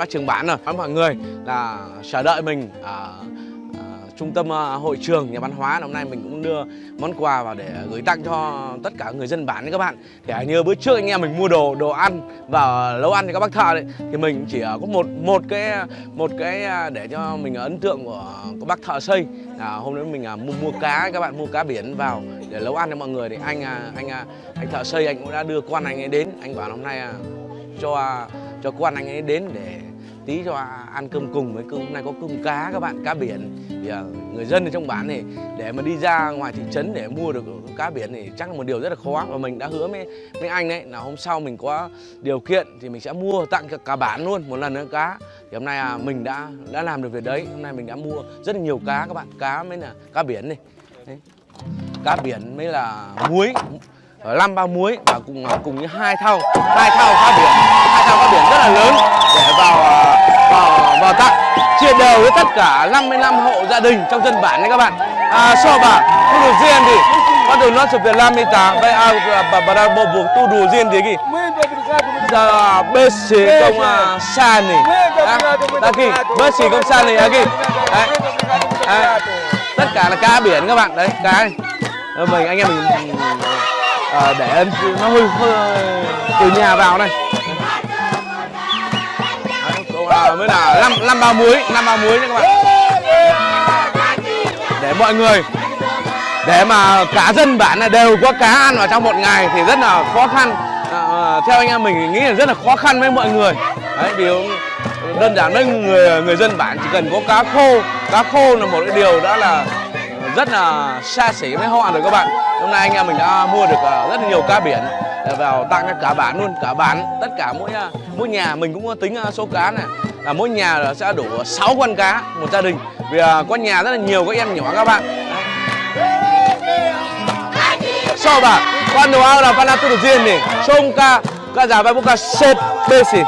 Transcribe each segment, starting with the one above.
bác trưởng bản rồi. Mọi người là chờ đợi mình ở trung tâm ờ, hội trường nhà văn hóa. Hôm nay mình cũng đưa món quà vào để gửi tặng cho tất cả người dân bản đấy các bạn. Thì như bữa trước anh em mình mua đồ đồ ăn vào nấu ăn cho các bác thợ đấy thì mình chỉ ờ, có một một cái một cái ờ, để cho mình ấn tượng của các bác thợ xây. À, hôm nay mình mua mua cá các bạn mua cá biển vào để nấu ăn cho mọi người. Thì anh anh anh thợ xây anh cũng đã đưa quan anh ấy đến. Anh bảo hôm nay cho cho quan anh ấy đến để tí cho ăn cơm cùng với cơm. Hôm nay có cơm cá các bạn cá biển. Thì à, người dân ở trong bản này để mà đi ra ngoài thị trấn để mua được cá biển thì chắc là một điều rất là khó. Và mình đã hứa với với anh đấy là hôm sau mình có điều kiện thì mình sẽ mua tặng cả, cả bản luôn một lần nữa cá. Thì hôm nay à, mình đã đã làm được việc đấy. Hôm nay mình đã mua rất là nhiều cá các bạn. Cá mới là cá biển này. Đấy. cá biển mới là muối năm bao muối và cùng cùng với hai thau hai thau cá biển hai thau cá biển rất là lớn để vào à, vào vào tặng. Chia đều với tất cả 55 hộ gia đình trong dân bản này các bạn. À, so bà tu đồ riêng thì có đồ nó chụp Việt Nam đi ta vậy à bà bà đang bộ buộc tu đồ riêng thì gì giờ bê xì công à, san này đã kì bê xì công san này đã kì? Đấy. Đấy. tất cả là cá biển các bạn. Đấy cá này. Ờ, mình anh em mình à, để em nó hơi, hư từ nhà vào này Đấy, à, mới là năm năm bao muối năm bao muối nha các bạn. Để mọi người để mà cả dân bản là đều có cá ăn vào trong một ngày thì rất là khó khăn. À, theo anh em mình nghĩ là rất là khó khăn với mọi người. Đấy vì đơn giản với người người dân bản chỉ cần có cá khô. Cá khô là một cái điều đã là rất là xa xỉ với họ rồi các bạn. Hôm nay anh em mình đã mua được ờ, rất là nhiều cá biển để vào tặng cho cả bản luôn, cả bản tất cả mỗi ờ, mỗi nhà. Mình cũng có tính số cá này. Là mỗi nhà sẽ đủ 6 con cá, một gia đình. Vì có nhà rất là nhiều, các em nhỏ, các bạn. So ba quando ora fanno tutto insieme sonca casa vai bê set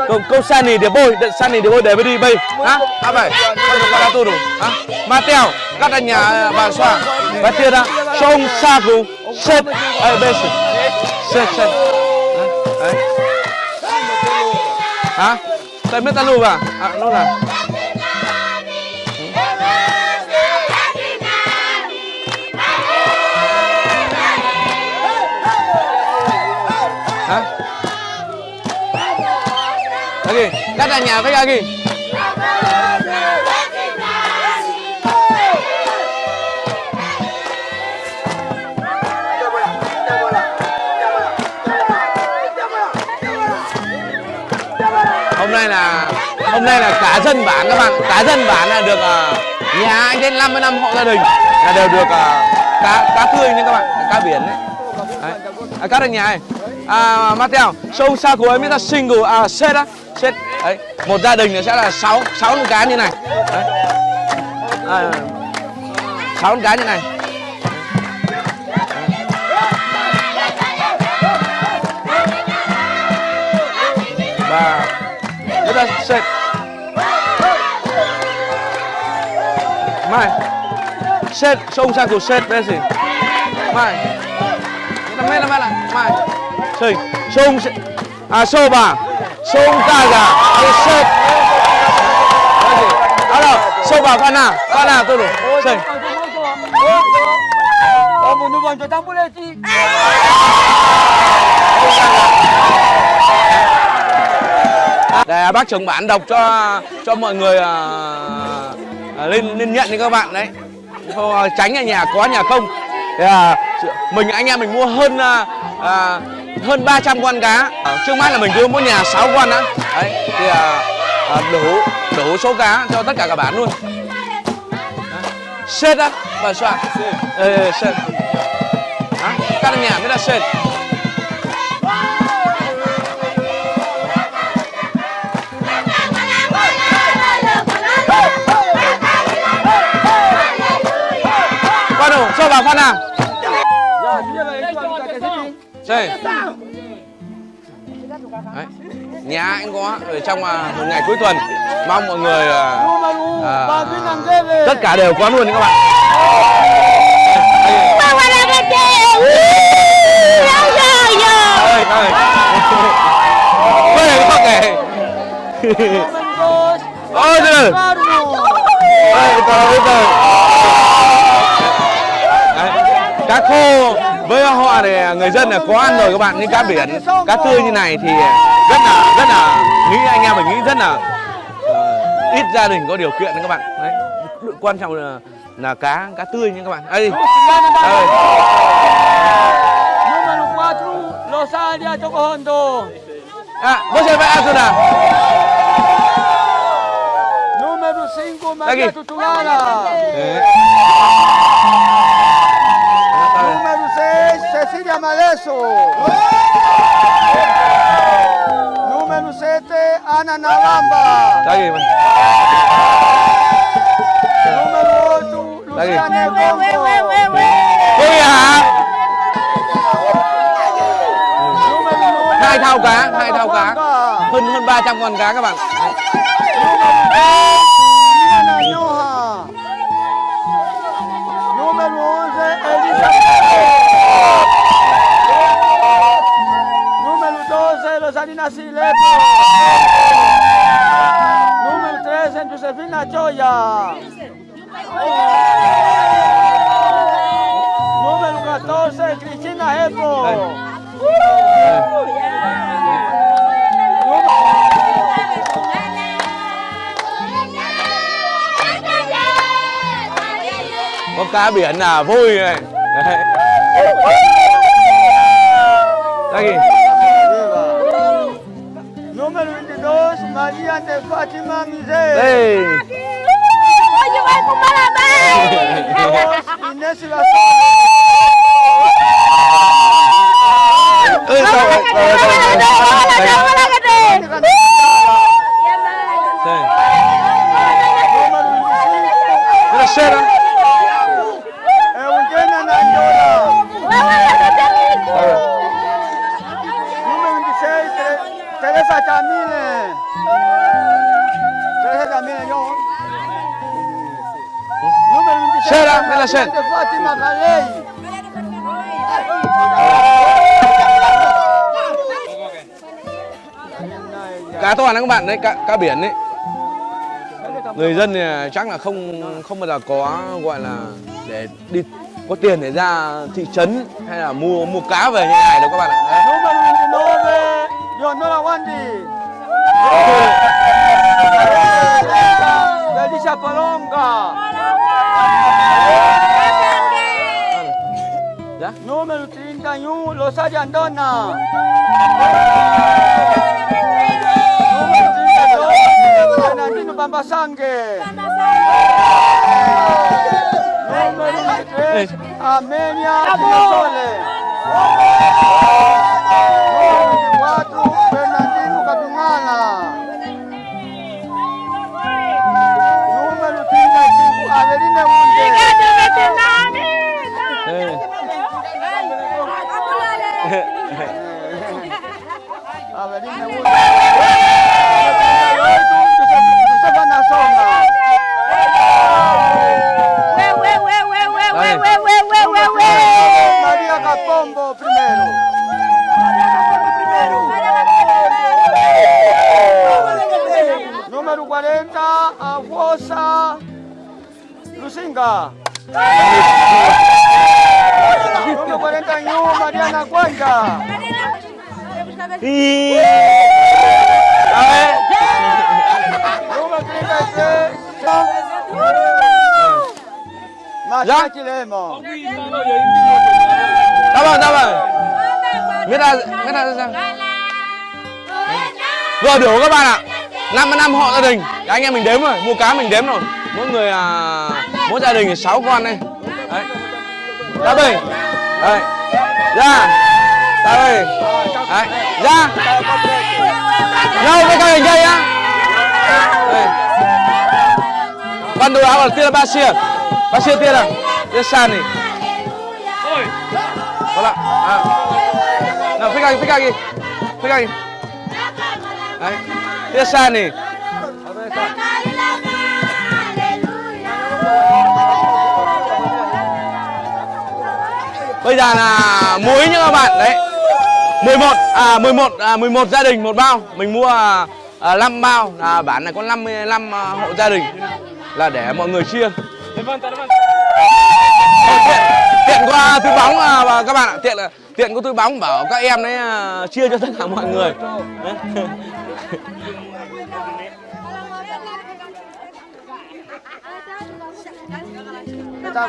besi con con sani de boy de sani de boy de đi bay hả? à vậy quando fanno tutto hả? Mateo các anh nhà bà xoa và kia đó sông saku set ai besi set set đấy hả? Tại biết ta lu à à nó là lagi các anh nhà với lagi hôm nay là hôm nay là cả dân bản các bạn. Cả dân bản là được uh, nhà anh đến 55 hộ gia đình. Là đều được uh, cá cá tươi nha các bạn cá biển đấy, đấy. À, các anh nhà này à, Mateo sông xa của em ta single à set á đấy một gia đình sẽ là 6 sáu con cá như này. Đấy. À, 6 con cá như này. Và chúng ta set mai. Set sông sang của set bên gì? Mai. Kita là apa là mai sing sông à soba sông kaga set Alo, soba kana, kana tu sing Oh, muốn nuôi cho tao boleh sih. để bác trưởng bản đọc cho cho mọi người à, à, lên lên nhận đi các bạn đấy. Tránh ở nhà có nhà không. Thì, à, mình anh em mình mua hơn à, à hơn 300 con cá. Trước mắt là mình cứ mỗi nhà 6 con đó đấy thì à, à, đủ đủ số cá cho tất cả các bạn luôn. Sét á. Bà xoa ờ sét Hả? các nhà mới là sét Quan đủ, cho bà con nào chơi Đấy. nhà anh có ở trong à, một ngày cuối tuần mong mọi người à, à, tất cả đều có luôn các bạn. Các cô với họ thì người dân là có ăn rồi các bạn nhưng cá biển cá tươi như này thì rất là rất là nghĩ anh em mình nghĩ rất là ờ, ít gia đình có điều kiện đấy các bạn. Đấy quan trọng là là cá cá tươi nha các bạn. 4, Rosalia à bố chơi với Asuna Número 5, Maria Aquí. Tutugala. Đấy Número 6, Cecilia Maleso. Número 7, Ana Navamba. đây Número 8, Luciana Congo. 9, hai thao cá hai thao cá hơn hơn 300 con cá các bạn 12, Rosalina Silepo. Número 13, Josefina Choya. Número 14, Cristina Epo. có cá biển là vui này đấy đây Maria de Fátima Miseira. Hoje vai pro Parabéns! E nesse laço... la Sera. de Fátima Galey. cá to này các bạn đấy cá, cá biển đấy người dân thì chắc là không không bao giờ có gọi là để đi có tiền để ra thị trấn hay là mua mua cá về như này đâu các bạn ạ ¡De Alicia Palonga! Número 31, Los Ayandona. Número 32, Fernandino Bambasangue. Número 3, Amenia Sole. Número 40, Aguosa Lucinga. Número 41, Mariana Cuenca. Ý. Đấy. Número 33, Macha Chilemo. Dạ vâng, dạ vâng. Biết ra, biết ra sao? Vừa biểu các bạn ạ. Năm năm họ gia đình. Đấy, anh em mình đếm rồi, mua cá mình đếm rồi. Mỗi người à, mỗi gia đình thì 6 con đây. Đấy. Ra đây. Đây. Ra. Ra đây. Đấy. Ra. Nhau với các hình đây nhá. Đây. Ban đầu áo tira Basia. Basia tira. Tira Sani. Hola. Ah. No, fica aqui, fica aqui. Fica aqui. Đấy. Tira Sani. Bây giờ là muối nha các bạn đấy. 11 à 11 à 11 gia đình một bao. Mình mua à, 5 bao là bán này có 55 à, hộ gia đình là để mọi người chia. tiện, tiện qua túi bóng à, các bạn ạ tiện là tiện có túi bóng bảo các em đấy à, chia cho tất cả mọi người.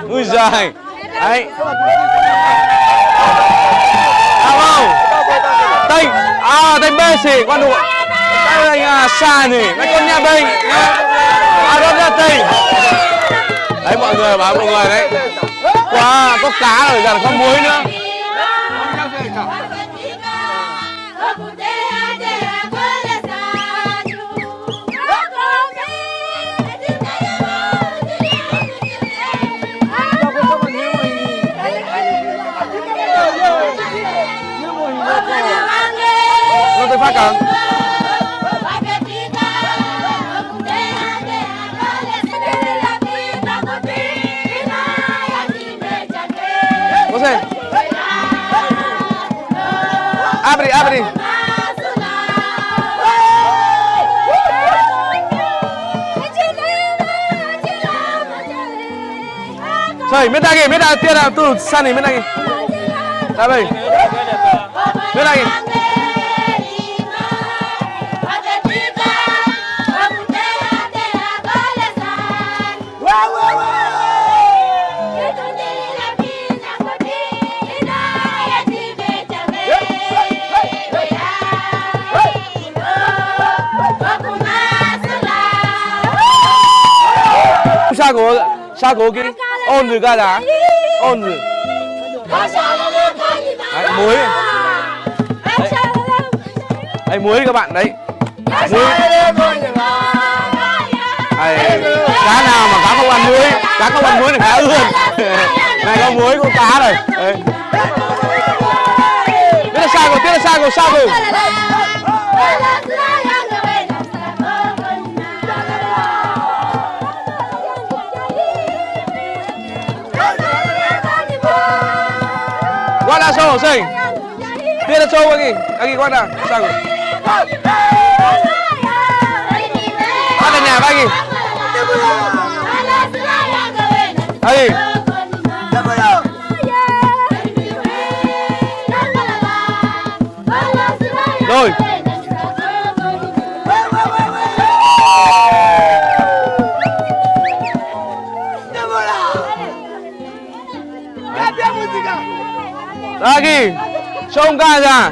Ui giời đấy. Sao không? À tênh bê xỉ quan đùa Đây là nhà xa nỉ Mấy con nhà bình. À đó là tênh. Đấy, mọi người bảo mọi người đấy. Wow có cá rồi giờ có muối nữa. Có gì? Abre, abre Trời, biết đây kì, biết đây, tiên là tu san này biết đây 사고 Đây đây Biết đây kì Sao cố, sao cố Đấy, muối muối các bạn đấy. Muối. Đấy, cá nào mà cá không ăn muối cá không ăn muối thì cá ươn này có muối có cá rồi đấy. biết là sao rồi biết là sao rồi sao rồi Paso, sí. Tiene show aquí. Aquí, guarda. Sago. Página, aquí. Rồi. Lagi. Show ca ra.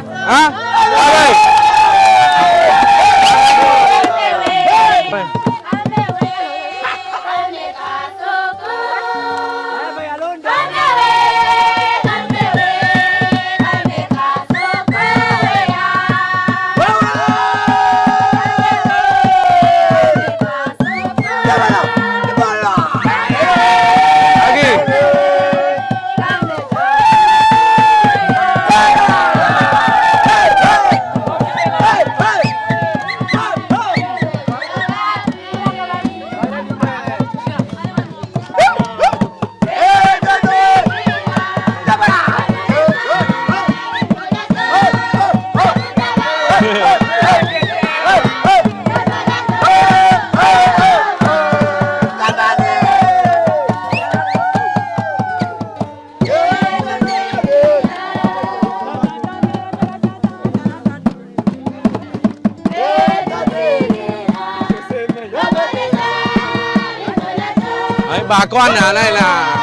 Bà con ở đây là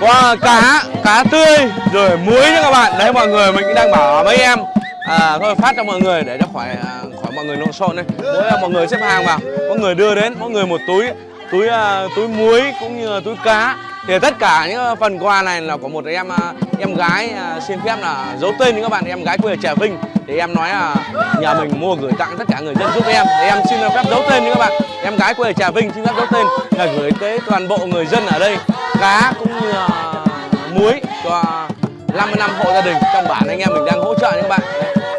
có cá cá tươi rồi muối nha các bạn. Đấy mọi người mình cũng đang bảo mấy em à, thôi phát cho mọi người để cho khỏi à, khỏi mọi người lộn xộn đây. Mỗi là mọi người xếp hàng vào. Có người đưa đến mỗi người một túi túi uh, túi muối cũng như là túi cá thì tất cả những phần quà này là của một em à, em gái à, xin phép là giấu tên những các bạn. Em gái quê ở Trà Vinh. Thì em nói là nhà mình mua gửi tặng tất cả người dân giúp em. Thì em xin phép giấu tên những các bạn. Em gái quê ở Trà Vinh xin phép giấu tên. Là gửi tới toàn bộ người dân ở đây. Cá cũng như à, muối cho 55 hộ gia đình. Trong bản anh em mình đang hỗ trợ những các bạn.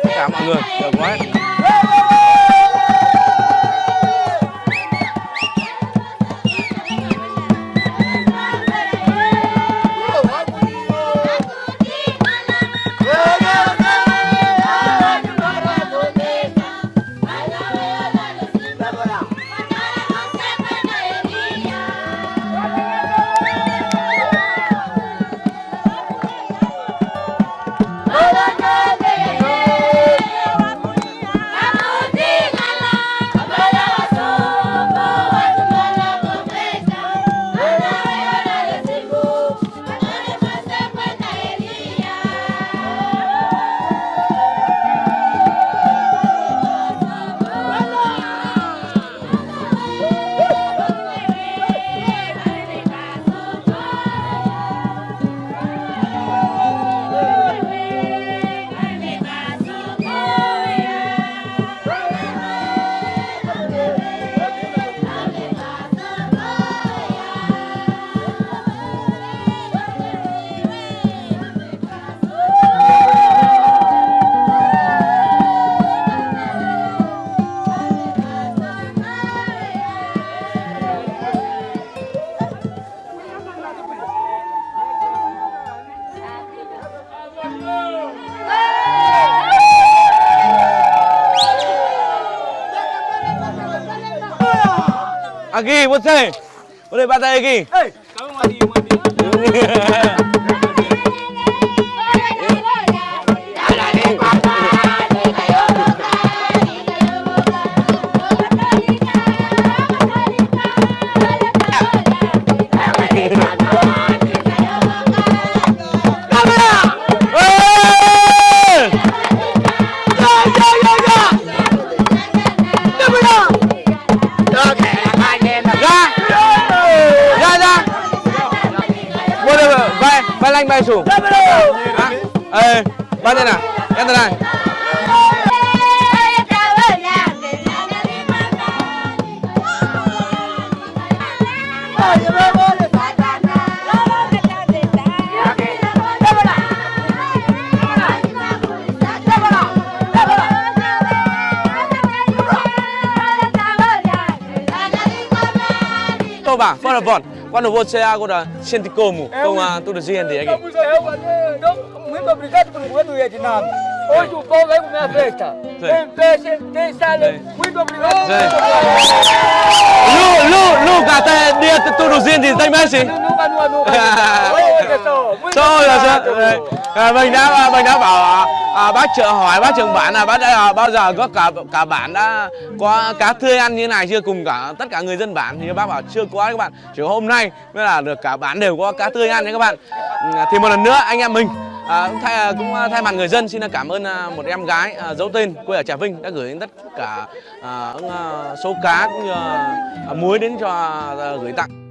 Tất cả mọi người, được quá lagi, Bocah. Boleh patah lagi. Kamu. đâu bà bắt đầu vọt bắt đầu vô xe cô là sentico mù không à tôi được anh muito obrigado por quando ia. Hoje o povo é minha festa. Tem festa, tem salão. Muito obrigado. Obrigado. sao? Đây, à, mình đã mình đã bảo à, à, bác chợ hỏi bác trưởng bản là bác đã à, bao giờ có cả cả bản đã có cá tươi ăn như này chưa? Cùng cả tất cả người dân bản thì bác bảo chưa có các bạn. Chỉ hôm nay mới là được cả bản đều có cá tươi ăn đấy các bạn. Ừ, thì một lần nữa anh em mình à, cũng thay cũng thay mặt người dân xin cảm ơn à, một em gái à, giấu tên quê ở Trà Vinh đã gửi đến tất cả à, à, số cá cũng như à, muối đến cho à, gửi tặng